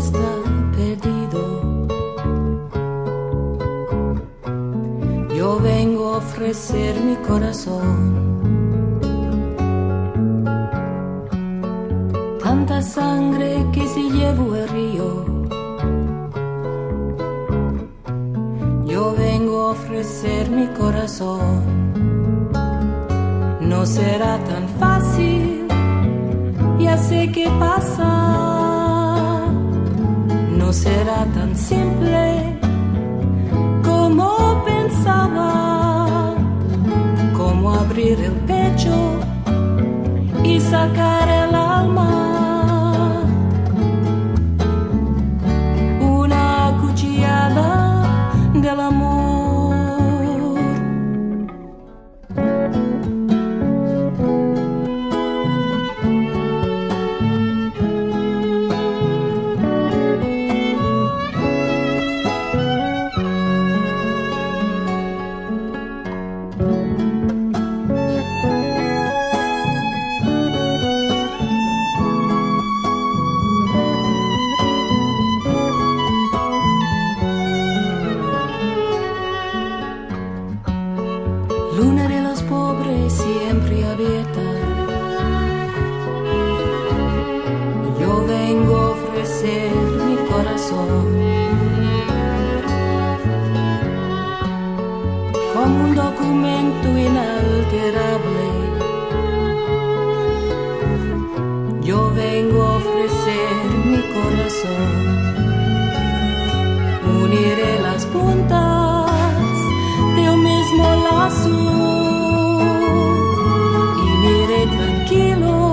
está perdido. Yo vengo a ofrecer mi corazón. Tanta sangre que se llevó el río. Yo vengo a ofrecer mi corazón. No será tan fácil, ya sé qué pasa. Será tan simple como pensaba, como abrir el pecho y sacar el Luna de los pobres siempre abierta. tranquilo.